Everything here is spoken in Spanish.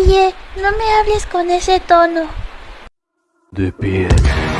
Oye, no me hables con ese tono. De piedra.